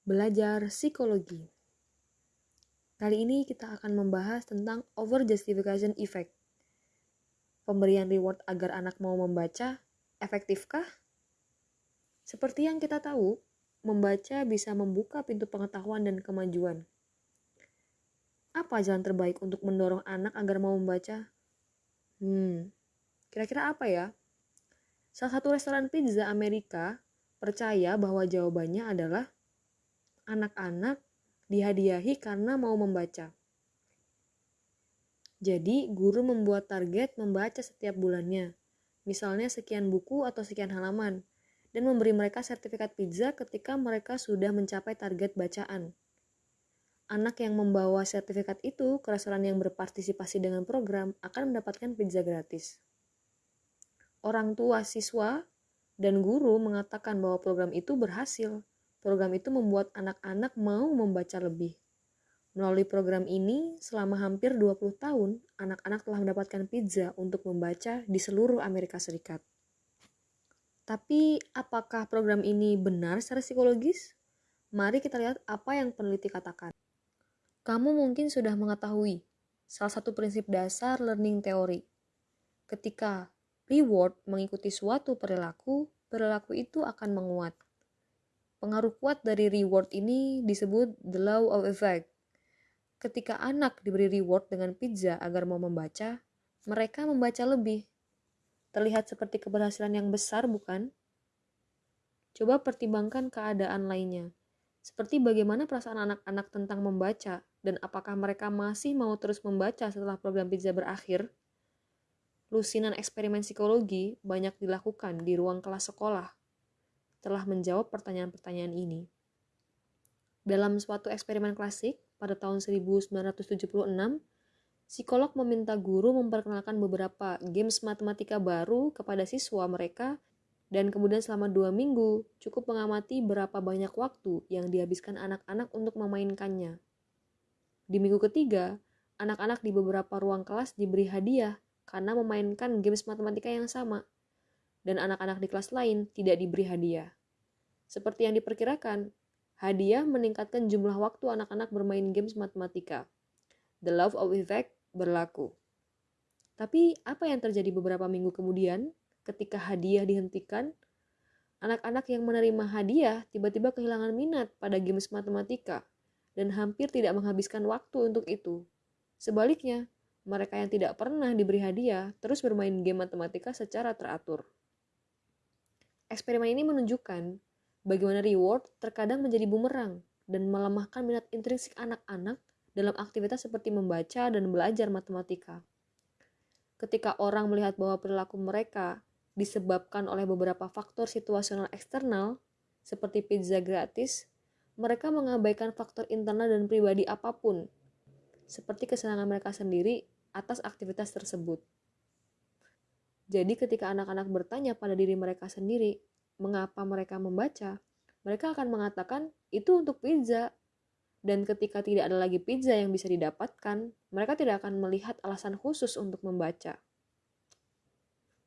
belajar psikologi. Kali ini kita akan membahas tentang over justification effect. Pemberian reward agar anak mau membaca, efektifkah? Seperti yang kita tahu, membaca bisa membuka pintu pengetahuan dan kemajuan. Apa jalan terbaik untuk mendorong anak agar mau membaca? Hmm, kira-kira apa ya? Salah satu restoran pizza Amerika percaya bahwa jawabannya adalah anak-anak dihadiahi karena mau membaca. Jadi, guru membuat target membaca setiap bulannya, misalnya sekian buku atau sekian halaman, dan memberi mereka sertifikat pizza ketika mereka sudah mencapai target bacaan. Anak yang membawa sertifikat itu ke restoran yang berpartisipasi dengan program akan mendapatkan pizza gratis. Orang tua siswa dan guru mengatakan bahwa program itu berhasil Program itu membuat anak-anak mau membaca lebih. Melalui program ini, selama hampir 20 tahun, anak-anak telah mendapatkan pizza untuk membaca di seluruh Amerika Serikat. Tapi, apakah program ini benar secara psikologis? Mari kita lihat apa yang peneliti katakan. Kamu mungkin sudah mengetahui salah satu prinsip dasar learning theory. Ketika reward mengikuti suatu perilaku, perilaku itu akan menguat. Pengaruh kuat dari reward ini disebut the law of effect. Ketika anak diberi reward dengan pizza agar mau membaca, mereka membaca lebih. Terlihat seperti keberhasilan yang besar, bukan? Coba pertimbangkan keadaan lainnya. Seperti bagaimana perasaan anak-anak tentang membaca dan apakah mereka masih mau terus membaca setelah program pizza berakhir? Lusinan eksperimen psikologi banyak dilakukan di ruang kelas sekolah telah menjawab pertanyaan-pertanyaan ini. Dalam suatu eksperimen klasik pada tahun 1976, psikolog meminta guru memperkenalkan beberapa games matematika baru kepada siswa mereka dan kemudian selama dua minggu cukup mengamati berapa banyak waktu yang dihabiskan anak-anak untuk memainkannya. Di minggu ketiga, anak-anak di beberapa ruang kelas diberi hadiah karena memainkan games matematika yang sama dan anak-anak di kelas lain tidak diberi hadiah. Seperti yang diperkirakan, hadiah meningkatkan jumlah waktu anak-anak bermain games matematika. The love of effect berlaku. Tapi apa yang terjadi beberapa minggu kemudian ketika hadiah dihentikan? Anak-anak yang menerima hadiah tiba-tiba kehilangan minat pada games matematika dan hampir tidak menghabiskan waktu untuk itu. Sebaliknya, mereka yang tidak pernah diberi hadiah terus bermain game matematika secara teratur. Eksperimen ini menunjukkan bagaimana reward terkadang menjadi bumerang dan melemahkan minat intrinsik anak-anak dalam aktivitas seperti membaca dan belajar matematika. Ketika orang melihat bahwa perilaku mereka disebabkan oleh beberapa faktor situasional eksternal, seperti pizza gratis, mereka mengabaikan faktor internal dan pribadi apa pun, seperti kesenangan mereka sendiri atas aktivitas tersebut. Jadi ketika anak-anak bertanya pada diri mereka sendiri, mengapa mereka membaca, mereka akan mengatakan itu untuk pizza. Dan ketika tidak ada lagi pizza yang bisa didapatkan, mereka tidak akan melihat alasan khusus untuk membaca.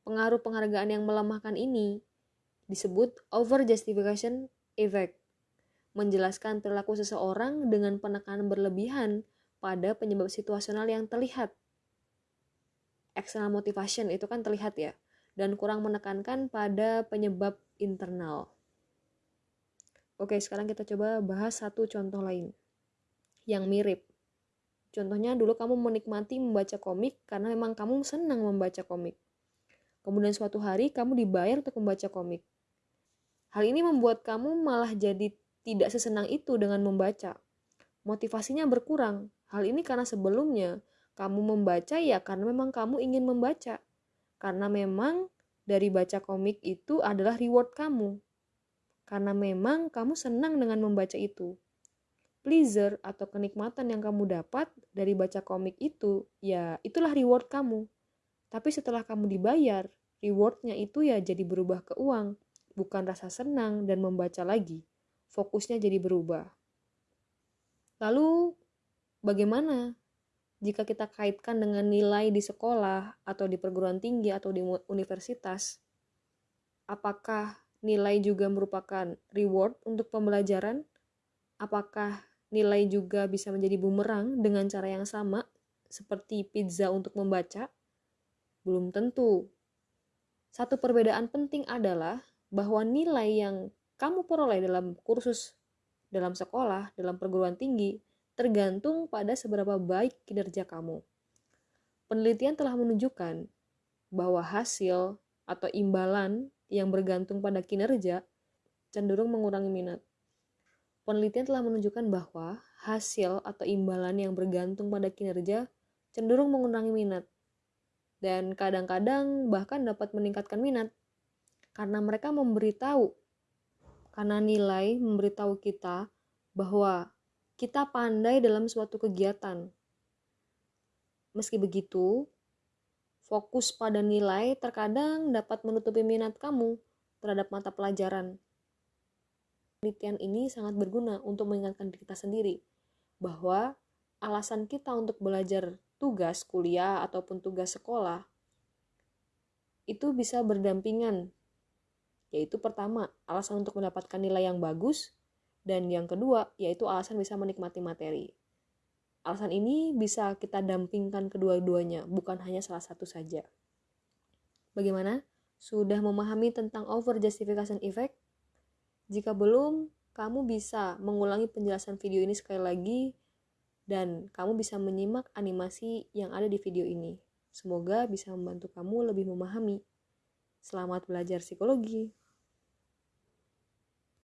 Pengaruh penghargaan yang melemahkan ini disebut over justification effect, menjelaskan perilaku seseorang dengan penekanan berlebihan pada penyebab situasional yang terlihat. External motivation itu kan terlihat ya, dan kurang menekankan pada penyebab internal. Oke, sekarang kita coba bahas satu contoh lain yang mirip. Contohnya dulu kamu menikmati membaca komik karena memang kamu senang membaca komik. Kemudian suatu hari kamu dibayar untuk membaca komik. Hal ini membuat kamu malah jadi tidak sesenang itu dengan membaca. Motivasinya berkurang. Hal ini karena sebelumnya kamu membaca ya karena memang kamu ingin membaca karena memang dari baca komik itu adalah reward kamu. Karena memang kamu senang dengan membaca itu. Pleasure atau kenikmatan yang kamu dapat dari baca komik itu, ya itulah reward kamu. Tapi setelah kamu dibayar, rewardnya itu ya jadi berubah ke uang, bukan rasa senang dan membaca lagi. Fokusnya jadi berubah. Lalu, bagaimana jika kita kaitkan dengan nilai di sekolah atau di perguruan tinggi atau di universitas, apakah nilai juga merupakan reward untuk pembelajaran? apakah nilai juga bisa menjadi bumerang dengan cara yang sama seperti pizza untuk membaca? Belum tentu. Satu perbedaan penting adalah bahwa nilai yang kamu peroleh dalam kursus dalam sekolah, dalam perguruan tinggi, tergantung pada seberapa baik kinerja kamu. Penelitian telah menunjukkan bahwa hasil atau imbalan yang bergantung pada kinerja cenderung mengurangi minat. Penelitian telah menunjukkan bahwa hasil atau imbalan yang bergantung pada kinerja cenderung mengurangi minat. Dan kadang-kadang bahkan dapat meningkatkan minat karena mereka memberitahu karena nilai memberitahu kita bahwa kita pandai dalam suatu kegiatan. Meski begitu, fokus pada nilai terkadang dapat menutupi minat kamu terhadap mata pelajaran. Penelitian ini sangat berguna untuk mengingatkan diri kita sendiri bahwa alasan kita untuk belajar tugas kuliah ataupun tugas sekolah itu bisa berdampingan yaitu pertama, alasan untuk mendapatkan nilai yang bagus, dan yang kedua, yaitu alasan bisa menikmati materi. Alasan ini bisa kita dampingkan kedua-duanya, bukan hanya salah satu saja. Bagaimana? Sudah memahami tentang over justification effect? Jika belum, kamu bisa mengulangi penjelasan video ini sekali lagi dan kamu bisa menyimak animasi yang ada di video ini. Semoga bisa membantu kamu lebih memahami. Selamat belajar psikologi.